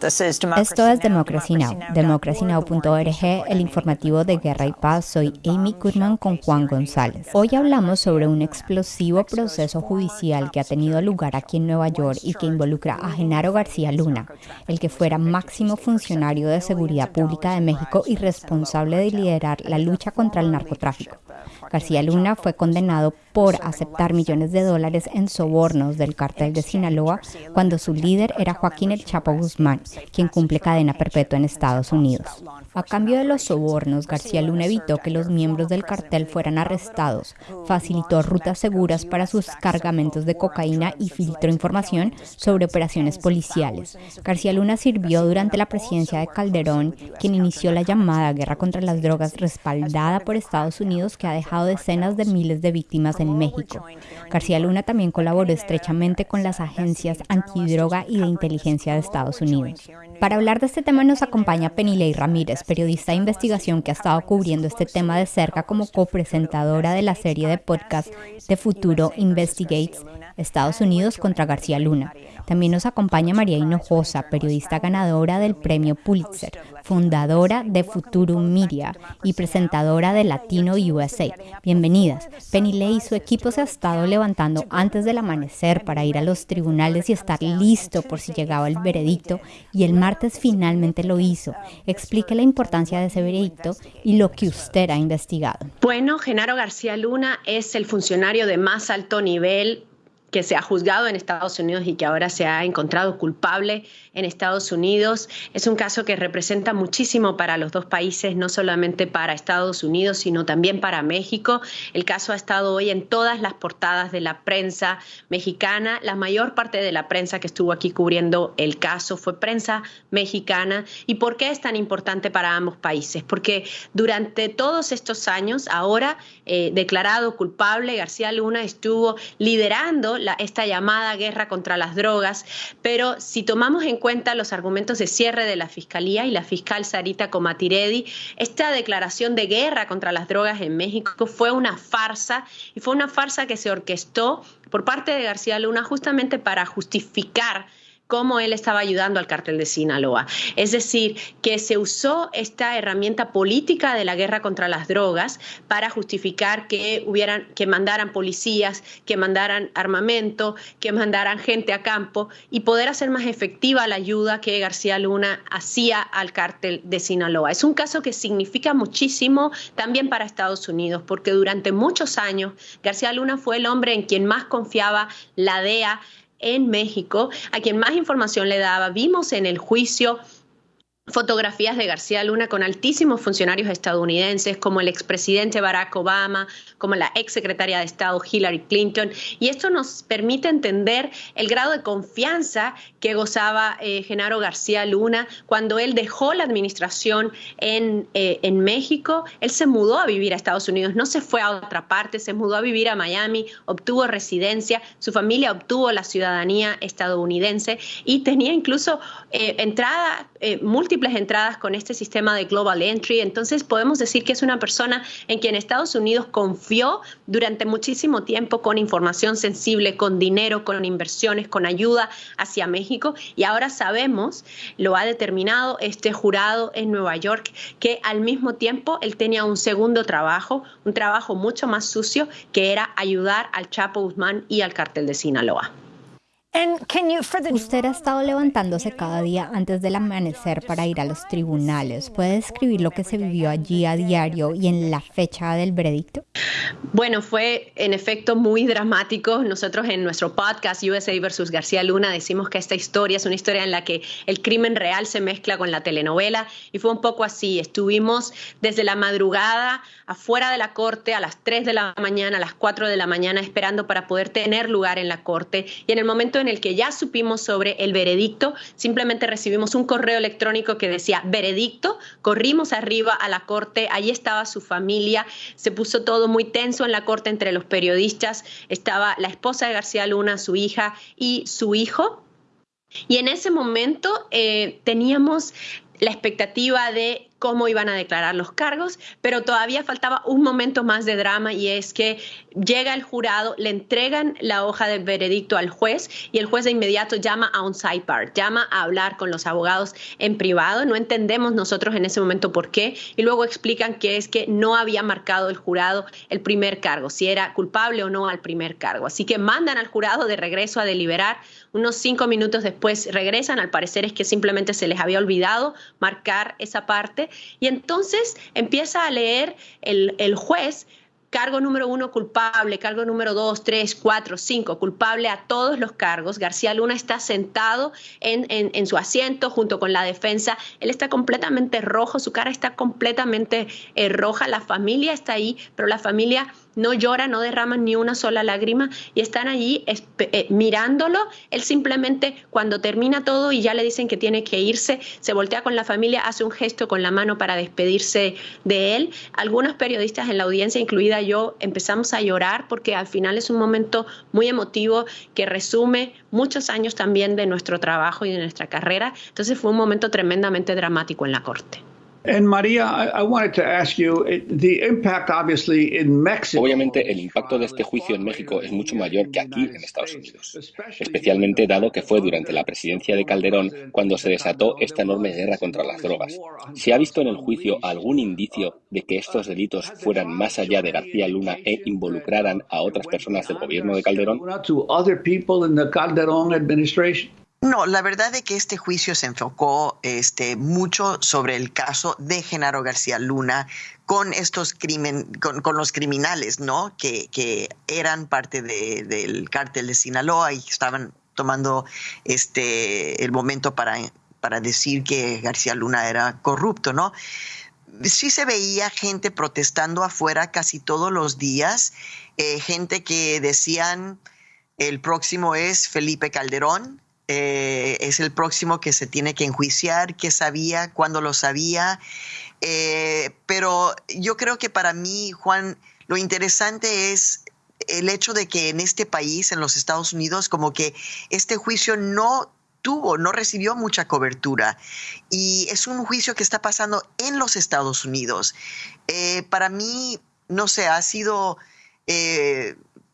Esto es Democracy Now!, democracynow.org, el informativo de Guerra y Paz. Soy Amy Goodman con Juan González. Hoy hablamos sobre un explosivo proceso judicial que ha tenido lugar aquí en Nueva York y que involucra a Genaro García Luna, el que fuera máximo funcionario de seguridad pública de México y responsable de liderar la lucha contra el narcotráfico. García Luna fue condenado por aceptar millones de dólares en sobornos del cártel de Sinaloa cuando su líder era Joaquín El Chapo Guzmán, quien cumple cadena perpetua en Estados Unidos. A cambio de los sobornos, García Luna evitó que los miembros del cartel fueran arrestados, facilitó rutas seguras para sus cargamentos de cocaína y filtró información sobre operaciones policiales. García Luna sirvió durante la presidencia de Calderón, quien inició la llamada guerra contra las drogas respaldada por Estados Unidos que ha dejado decenas de miles de víctimas en México. García Luna también colaboró estrechamente con las agencias antidroga y de inteligencia de Estados Unidos. Para hablar de este tema nos acompaña Penilei Ramírez, periodista de investigación que ha estado cubriendo este tema de cerca como copresentadora de la serie de podcast de Futuro Investigates Estados Unidos contra García Luna. También nos acompaña María Hinojosa, periodista ganadora del premio Pulitzer, fundadora de Futurum Media y presentadora de Latino USA. Bienvenidas. Penny y su equipo se ha estado levantando antes del amanecer para ir a los tribunales y estar listo por si llegaba el veredicto y el martes finalmente lo hizo. Explique la importancia de ese veredicto y lo que usted ha investigado. Bueno, Genaro García Luna es el funcionario de más alto nivel que se ha juzgado en Estados Unidos y que ahora se ha encontrado culpable en Estados Unidos. Es un caso que representa muchísimo para los dos países, no solamente para Estados Unidos, sino también para México. El caso ha estado hoy en todas las portadas de la prensa mexicana. La mayor parte de la prensa que estuvo aquí cubriendo el caso fue prensa mexicana. ¿Y por qué es tan importante para ambos países? Porque durante todos estos años, ahora eh, declarado culpable, García Luna estuvo liderando esta llamada guerra contra las drogas, pero si tomamos en cuenta los argumentos de cierre de la Fiscalía y la fiscal Sarita Comatiredi, esta declaración de guerra contra las drogas en México fue una farsa y fue una farsa que se orquestó por parte de García Luna justamente para justificar cómo él estaba ayudando al cártel de Sinaloa. Es decir, que se usó esta herramienta política de la guerra contra las drogas para justificar que hubieran que mandaran policías, que mandaran armamento, que mandaran gente a campo y poder hacer más efectiva la ayuda que García Luna hacía al cártel de Sinaloa. Es un caso que significa muchísimo también para Estados Unidos, porque durante muchos años García Luna fue el hombre en quien más confiaba la DEA en México, a quien más información le daba. Vimos en el juicio fotografías de García Luna con altísimos funcionarios estadounidenses como el expresidente Barack Obama, como la exsecretaria de Estado Hillary Clinton, y esto nos permite entender el grado de confianza que gozaba eh, Genaro García Luna cuando él dejó la administración en, eh, en México, él se mudó a vivir a Estados Unidos, no se fue a otra parte, se mudó a vivir a Miami, obtuvo residencia, su familia obtuvo la ciudadanía estadounidense y tenía incluso eh, entrada múltiple entradas con este sistema de Global Entry. Entonces podemos decir que es una persona en quien Estados Unidos confió durante muchísimo tiempo con información sensible, con dinero, con inversiones, con ayuda hacia México. Y ahora sabemos, lo ha determinado este jurado en Nueva York, que al mismo tiempo él tenía un segundo trabajo, un trabajo mucho más sucio, que era ayudar al Chapo Guzmán y al cartel de Sinaloa. Usted ha estado levantándose cada día antes del amanecer para ir a los tribunales. ¿Puede describir lo que se vivió allí a diario y en la fecha del veredicto? Bueno, fue en efecto muy dramático. Nosotros en nuestro podcast USA versus García Luna decimos que esta historia es una historia en la que el crimen real se mezcla con la telenovela y fue un poco así. Estuvimos desde la madrugada afuera de la corte a las 3 de la mañana, a las 4 de la mañana esperando para poder tener lugar en la corte y en el momento en el que ya supimos sobre el veredicto, simplemente recibimos un correo electrónico que decía veredicto, corrimos arriba a la corte, ahí estaba su familia, se puso todo muy tenso en la corte entre los periodistas, estaba la esposa de García Luna, su hija y su hijo. Y en ese momento eh, teníamos la expectativa de cómo iban a declarar los cargos, pero todavía faltaba un momento más de drama y es que llega el jurado, le entregan la hoja de veredicto al juez y el juez de inmediato llama a un sidebar, llama a hablar con los abogados en privado. No entendemos nosotros en ese momento por qué y luego explican que es que no había marcado el jurado el primer cargo, si era culpable o no al primer cargo. Así que mandan al jurado de regreso a deliberar. Unos cinco minutos después regresan, al parecer es que simplemente se les había olvidado marcar esa parte y entonces empieza a leer el, el juez cargo número uno culpable, cargo número dos, tres, cuatro, cinco, culpable a todos los cargos. García Luna está sentado en, en, su asiento junto con la defensa. Él está completamente rojo, su cara está completamente eh, roja, la familia está ahí, pero la familia no llora, no derraman ni una sola lágrima y están allí eh, mirándolo. Él simplemente cuando termina todo y ya le dicen que tiene que irse, se voltea con la familia, hace un gesto con la mano para despedirse de él. Algunos periodistas en la audiencia, incluida yo, empezamos a llorar porque al final es un momento muy emotivo que resume muchos años también de nuestro trabajo y de nuestra carrera. Entonces fue un momento tremendamente dramático en la corte. Obviamente, el impacto de este juicio en México es mucho mayor que aquí en Estados Unidos, especialmente dado que fue durante la presidencia de Calderón cuando se desató esta enorme guerra contra las drogas. ¿Se ha visto en el juicio algún indicio de que estos delitos fueran más allá de García Luna e involucraran a otras personas del gobierno de Calderón? No, la verdad es que este juicio se enfocó este, mucho sobre el caso de Genaro García Luna con estos crimen, con, los criminales, ¿no? Que, que eran parte del cártel de Sinaloa y estaban tomando este el momento para, para decir que García Luna era corrupto, ¿no? Sí se veía gente protestando afuera casi todos los días, eh, gente que decían el próximo es Felipe Calderón, eh, es el próximo que se tiene que enjuiciar, qué sabía, cuándo lo sabía. Eh, pero yo creo que para mí, Juan, lo interesante es el hecho de que en este país, en los Estados Unidos, como que este juicio no tuvo, no recibió mucha cobertura. Y es un juicio que está pasando en los Estados Unidos. Eh, para mí, no sé, ha sido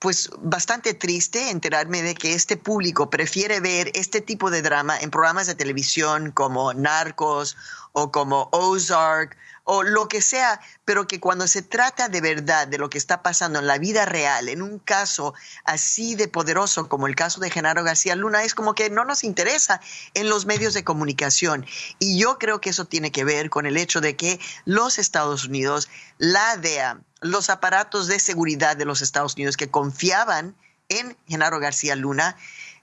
pues bastante triste enterarme de que este público prefiere ver este tipo de drama en programas de televisión como Narcos o como Ozark o lo que sea, pero que cuando se trata de verdad de lo que está pasando en la vida real, en un caso así de poderoso como el caso de Genaro García Luna, es como que no nos interesa en los medios de comunicación. Y yo creo que eso tiene que ver con el hecho de que los Estados Unidos, la DEA, los aparatos de seguridad de los Estados Unidos que confiaban en Genaro García Luna,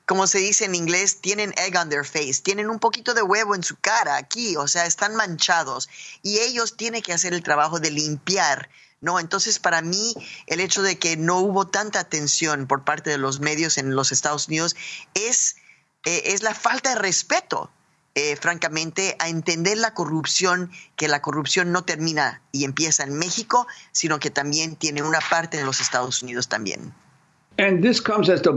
como se dice en inglés, tienen egg on their face, tienen un poquito de huevo en su cara aquí, o sea, están manchados y ellos tienen que hacer el trabajo de limpiar, ¿no? Entonces, para mí, el hecho de que no hubo tanta atención por parte de los medios en los Estados Unidos es, eh, es la falta de respeto eh, francamente, a entender la corrupción, que la corrupción no termina y empieza en México, sino que también tiene una parte en los Estados Unidos también. Este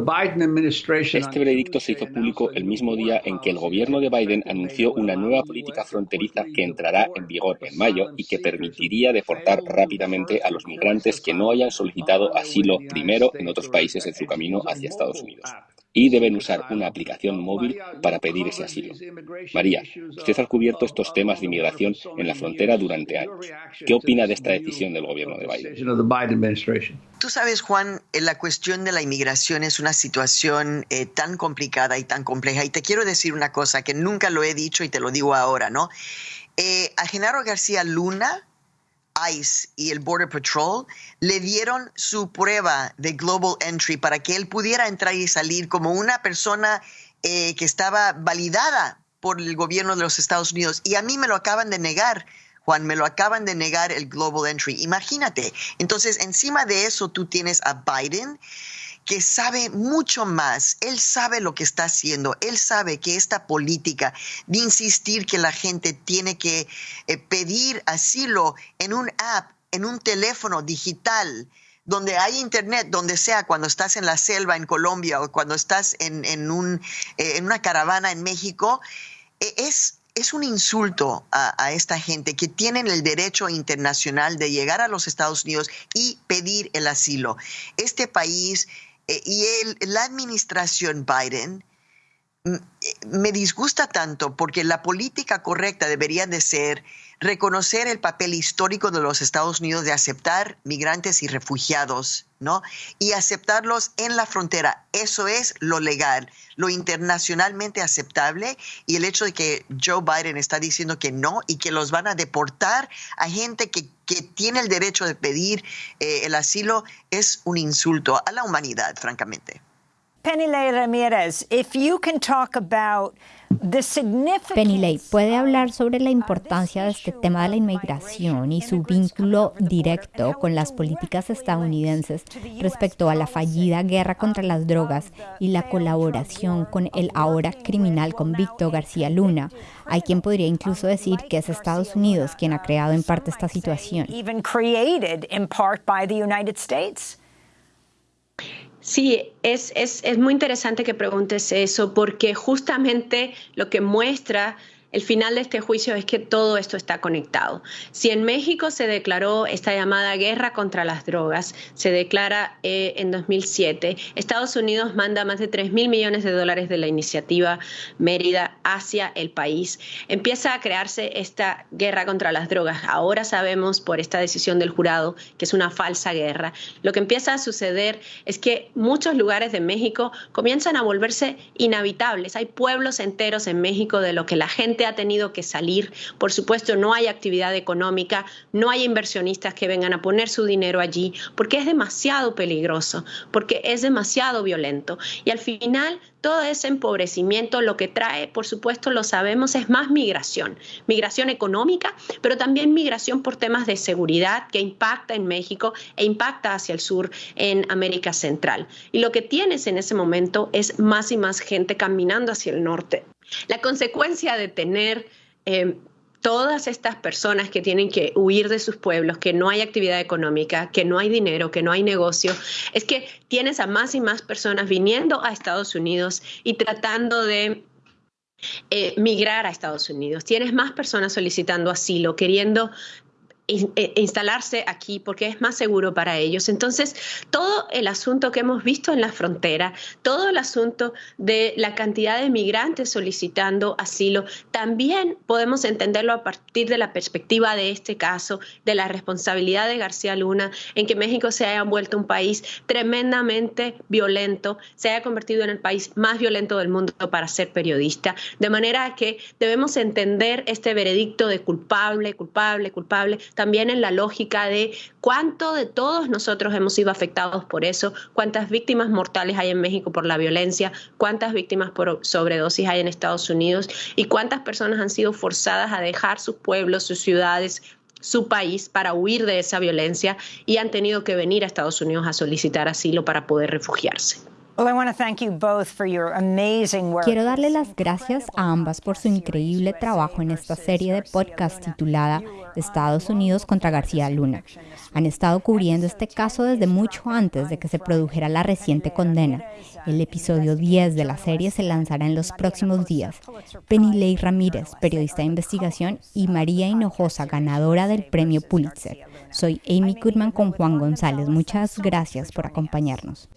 veredicto se hizo público el mismo día en que el gobierno de Biden anunció una nueva política fronteriza que entrará en vigor en mayo y que permitiría deportar rápidamente a los migrantes que no hayan solicitado asilo primero en otros países en su camino hacia Estados Unidos y deben usar una aplicación móvil para pedir ese asilo. María, usted ha cubierto estos temas de inmigración en la frontera durante años. ¿Qué opina de esta decisión del gobierno de Biden? Tú sabes, Juan, eh, la cuestión de la inmigración es una situación eh, tan complicada y tan compleja. Y te quiero decir una cosa que nunca lo he dicho y te lo digo ahora, ¿no? Eh, a Genaro García Luna, ICE y el Border Patrol le dieron su prueba de Global Entry para que él pudiera entrar y salir como una persona eh, que estaba validada por el gobierno de los Estados Unidos. Y a mí me lo acaban de negar. Juan, me lo acaban de negar el Global Entry. Imagínate. Entonces, encima de eso, tú tienes a Biden que sabe mucho más, él sabe lo que está haciendo, él sabe que esta política de insistir que la gente tiene que eh, pedir asilo en un app, en un teléfono digital, donde hay internet, donde sea, cuando estás en la selva en Colombia o cuando estás en, un, eh, en una caravana en México, e, es es un insulto a, esta gente que tienen el derecho internacional de llegar a los Estados Unidos y pedir el asilo. Este país eh, y la administración Biden mm, eh, me disgusta tanto porque la política correcta debería de ser reconocer el papel histórico de los Estados Unidos de aceptar migrantes y refugiados, ¿no? Y aceptarlos en la frontera. Eso es lo legal, lo internacionalmente aceptable y el hecho de que Joe Biden está diciendo que no y que los van a deportar a gente que, tiene el derecho de pedir eh, el asilo es un insulto a la humanidad, francamente. Penny Ramirez, if you can talk about Penny puede hablar sobre la importancia de este tema de la inmigración y su vínculo directo con las políticas estadounidenses respecto a la fallida guerra contra las drogas y la colaboración con el ahora criminal convicto García Luna. Hay quien podría incluso decir que es Estados Unidos quien ha creado en parte esta situación. Sí, es, es, es, muy interesante que preguntes eso porque justamente lo que muestra el final de este juicio es que todo esto está conectado. Si en México se declaró esta llamada guerra contra las drogas, se declara eh, en 2007, Estados Unidos manda más de 3 mil millones de dólares de la iniciativa Mérida hacia el país. Empieza a crearse esta guerra contra las drogas. Ahora sabemos por esta decisión del jurado que es una falsa guerra. Lo que empieza a suceder es que muchos lugares de México comienzan a volverse inhabitables. Hay pueblos enteros en México de lo que la gente ha tenido que salir. Por supuesto, no hay actividad económica, no hay inversionistas que vengan a poner su dinero allí, porque es demasiado peligroso, porque es demasiado violento. Y al final, todo ese empobrecimiento lo que trae, por supuesto, lo sabemos, es más migración, migración económica, pero también migración por temas de seguridad que impacta en México e impacta hacia el sur en América Central. Y lo que tienes en ese momento es más y más gente caminando hacia el norte. La consecuencia de tener eh, todas estas personas que tienen que huir de sus pueblos, que no hay actividad económica, que no hay dinero, que no hay negocio, es que tienes a más y más personas viniendo a Estados Unidos y tratando de eh, migrar a Estados Unidos. Tienes más personas solicitando asilo, queriendo e, instalarse aquí porque es más seguro para ellos. Entonces, todo el asunto que hemos visto en la frontera, todo el asunto de la cantidad de migrantes solicitando asilo, también podemos entenderlo a partir de la perspectiva de este caso, de la responsabilidad de García Luna en que México se haya vuelto un país tremendamente violento, se haya convertido en el país más violento del mundo para ser periodista. De manera que debemos entender este veredicto de culpable, culpable, culpable también en la lógica de cuánto de todos nosotros hemos sido afectados por eso, cuántas víctimas mortales hay en México por la violencia, cuántas víctimas por sobredosis hay en Estados Unidos y cuántas personas han sido forzadas a dejar sus pueblos, sus ciudades, su país para huir de esa violencia y han tenido que venir a Estados Unidos a solicitar asilo para poder refugiarse. Quiero darle las gracias a ambas por su increíble trabajo en esta serie de podcast titulada Estados Unidos contra García Luna. Han estado cubriendo este caso desde mucho antes de que se produjera la reciente condena. El episodio 10 de la serie se lanzará en los próximos días. Penilei Ramírez, periodista de investigación, y María Hinojosa, ganadora del premio Pulitzer. Soy Amy Goodman con Juan González. Muchas gracias por acompañarnos.